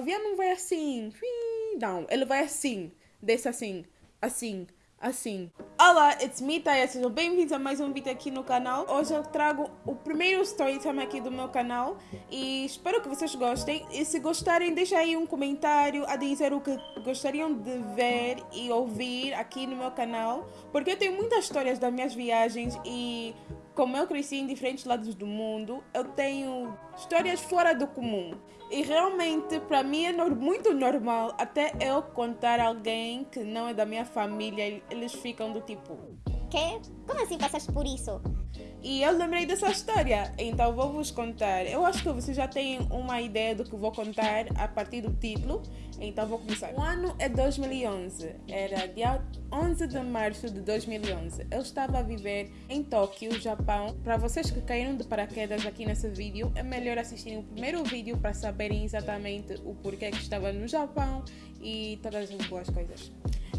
avião não vai assim, não, ele vai assim, desce assim, assim, assim. Olá, it's me, Taya. Sejam bem-vindos a mais um vídeo aqui no canal. Hoje eu trago o primeiro story time aqui do meu canal e espero que vocês gostem. E se gostarem, deixa aí um comentário a dizer o que gostariam de ver e ouvir aqui no meu canal, porque eu tenho muitas histórias das minhas viagens e como eu cresci em diferentes lados do mundo, eu tenho histórias fora do comum. E realmente, para mim, é muito normal até eu contar a alguém que não é da minha família, eles ficam do tipo: Quê? Como assim passaste por isso? E eu lembrei dessa história, então vou vos contar. Eu acho que vocês já têm uma ideia do que vou contar a partir do título, então vou começar. O ano é 2011, era dia 11 de março de 2011. Eu estava a viver em Tóquio, Japão. Para vocês que caíram de paraquedas aqui nesse vídeo, é melhor assistirem o primeiro vídeo para saberem exatamente o porquê que estava no Japão e todas as boas coisas.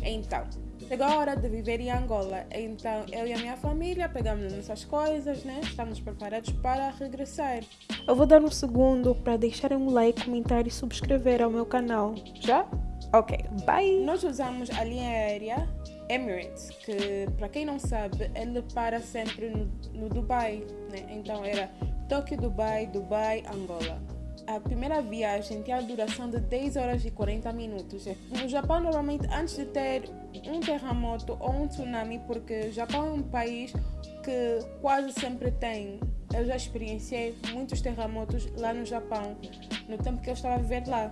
Então, chegou a hora de viver em Angola. Então, eu e a minha família pegamos nossas coisas, né? Estamos preparados para regressar. Eu vou dar um segundo para deixarem um like, comentar e subscrever ao meu canal. Já? Ok, bye! Nós usamos a linha aérea Emirates, que para quem não sabe, ele para sempre no, no Dubai, né? Então era Tóquio, Dubai, Dubai, Angola a primeira viagem tinha a duração de 10 horas e 40 minutos. No Japão, normalmente, antes de ter um terremoto ou um tsunami, porque o Japão é um país que quase sempre tem. Eu já experienciei muitos terremotos lá no Japão, no tempo que eu estava a viver lá.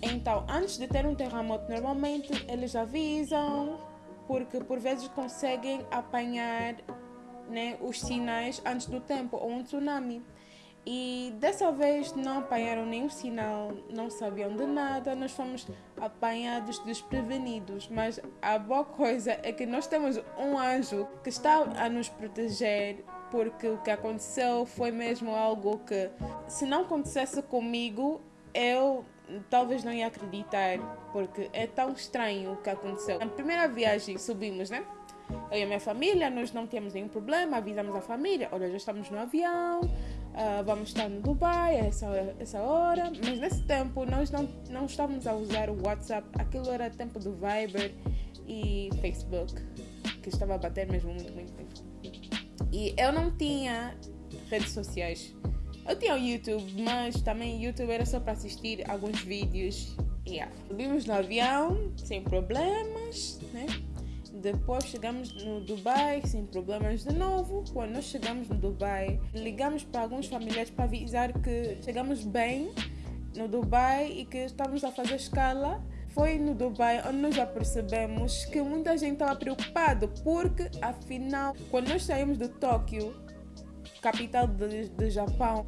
Então, antes de ter um terremoto, normalmente eles avisam, porque por vezes conseguem apanhar né, os sinais antes do tempo, ou um tsunami. E dessa vez não apanharam nenhum sinal, não sabiam de nada, nós fomos apanhados desprevenidos. Mas a boa coisa é que nós temos um anjo que está a nos proteger, porque o que aconteceu foi mesmo algo que, se não acontecesse comigo, eu talvez não ia acreditar, porque é tão estranho o que aconteceu. Na primeira viagem subimos, né? Eu e a minha família, nós não temos nenhum problema, avisamos a família, olha, já estamos no avião, uh, vamos estar no Dubai essa, essa hora, mas nesse tempo nós não, não estávamos a usar o WhatsApp, aquilo era tempo do Viber e Facebook, que estava a bater mesmo muito, muito, muito. E eu não tinha redes sociais. Eu tinha o YouTube, mas também o YouTube era só para assistir alguns vídeos. Yeah. Subimos no avião sem problemas, né? Depois chegamos no Dubai sem problemas de novo. Quando nós chegamos no Dubai, ligamos para alguns familiares para avisar que chegamos bem no Dubai e que estávamos a fazer escala. Foi no Dubai onde nós já percebemos que muita gente estava preocupada porque, afinal, quando nós saímos de Tóquio, capital do Japão,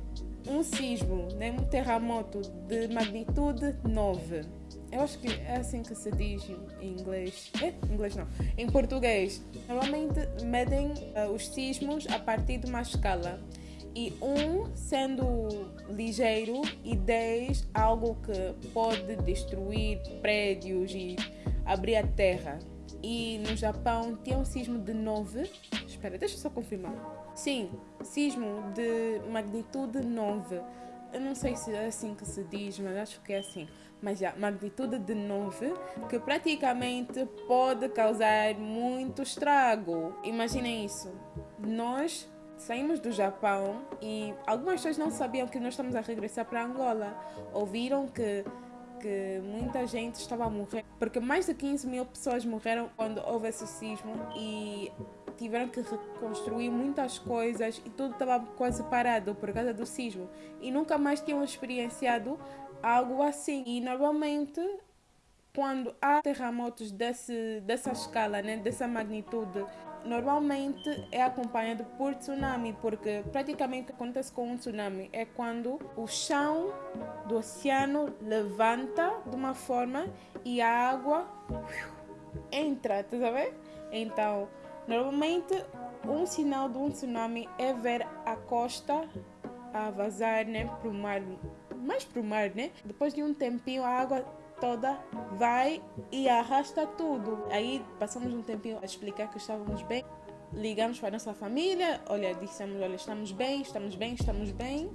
um sismo, né, um terremoto de magnitude 9 eu acho que é assim que se diz em inglês. É? Inglês não. Em português. Normalmente medem uh, os sismos a partir de uma escala. E um sendo ligeiro e 10 algo que pode destruir prédios e abrir a terra. E no Japão tinha um sismo de 9. Espera, deixa eu só confirmar. Sim, sismo de magnitude 9. Eu não sei se é assim que se diz, mas acho que é assim mas já magnitude de 9, que praticamente pode causar muito estrago. Imaginem isso. Nós saímos do Japão e algumas pessoas não sabiam que nós estamos a regressar para Angola. Ouviram que que muita gente estava a morrer, porque mais de 15 mil pessoas morreram quando houve esse sismo e tiveram que reconstruir muitas coisas e tudo estava quase parado por causa do sismo e nunca mais tinham experienciado algo assim. E normalmente, quando há terremotos desse, dessa escala, né, dessa magnitude, normalmente é acompanhado por tsunami, porque praticamente acontece com um tsunami é quando o chão do oceano levanta de uma forma e a água entra, tá sabendo? Então, normalmente um sinal de um tsunami é ver a costa a vazar né, para o mar mais para o mar, né? Depois de um tempinho, a água toda vai e arrasta tudo. Aí passamos um tempinho a explicar que estávamos bem. Ligamos para a nossa família, olha, dissemos, olha, estamos bem, estamos bem, estamos bem.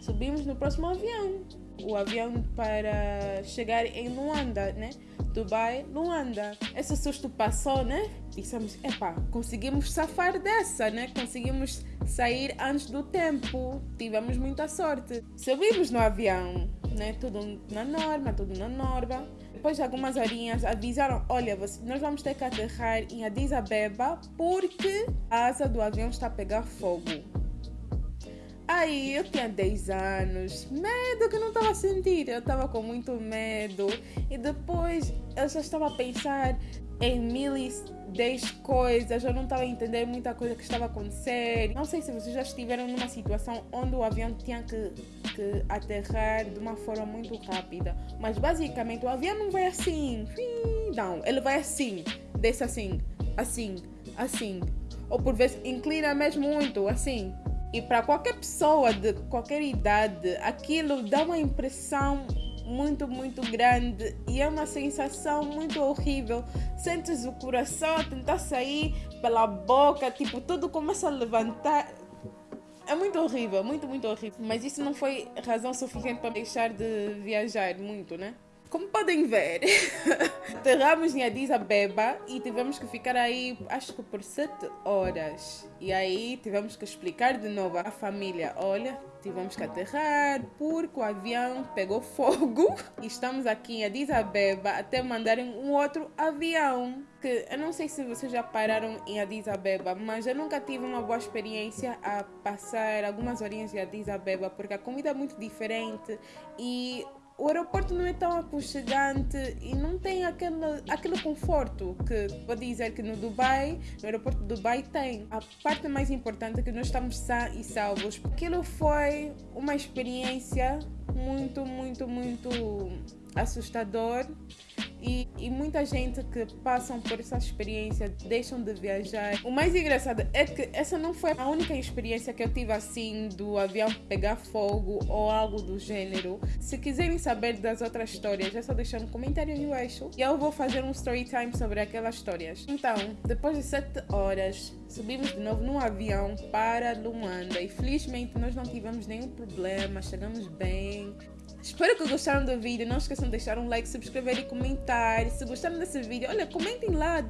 Subimos no próximo avião. O avião para chegar em Luanda, né? Dubai, Luanda. Esse susto passou, né? Dissemos, epá, conseguimos safar dessa, né? Conseguimos sair antes do tempo. Tivemos muita sorte. Subimos no avião, né? Tudo na norma, tudo na norma. Depois de algumas horinhas avisaram, olha, nós vamos ter que aterrar em Addis Abeba porque a asa do avião está a pegar fogo. Aí eu tinha 10 anos, medo que não estava a sentir, eu estava com muito medo. E depois eu já estava a pensar em mil e dez coisas, eu não estava a entender muita coisa que estava a acontecer. Não sei se vocês já estiveram numa situação onde o avião tinha que, que aterrar de uma forma muito rápida. Mas basicamente o avião não vai assim, não, ele vai assim, desce assim, assim, assim. Ou por vezes inclina mesmo muito, assim. E para qualquer pessoa de qualquer idade, aquilo dá uma impressão muito, muito grande e é uma sensação muito horrível. Sentes o coração tentar sair pela boca, tipo, tudo começa a levantar. É muito horrível, muito, muito horrível. Mas isso não foi razão suficiente para deixar de viajar muito, né? Como podem ver, aterramos em Addis Abeba e tivemos que ficar aí, acho que por sete horas. E aí tivemos que explicar de novo à família: olha, tivemos que aterrar porque o avião pegou fogo e estamos aqui em Addis Abeba até mandarem um outro avião. Que eu não sei se vocês já pararam em Addis Abeba, mas eu nunca tive uma boa experiência a passar algumas horinhas em Addis Abeba porque a comida é muito diferente e o aeroporto não é tão aconchegante e não tem aquele, aquele conforto que vou dizer que no Dubai, no aeroporto de Dubai tem. A parte mais importante é que nós estamos sã e salvos. Aquilo foi uma experiência muito, muito, muito assustador e, e, muita gente que passam por essa experiência deixam de viajar. O mais engraçado é que essa não foi a única experiência que eu tive assim do avião pegar fogo ou algo do gênero. Se quiserem saber das outras histórias, é só deixar um comentário aí embaixo e eu vou fazer um story time sobre aquelas histórias. Então, depois de 7 horas, subimos de novo num avião para Luanda e felizmente nós não tivemos nenhum problema, chegamos bem. Espero que gostaram do vídeo. Não esqueçam de deixar um like, subscrever e comentar. Se gostaram desse vídeo, olha, comentem lá.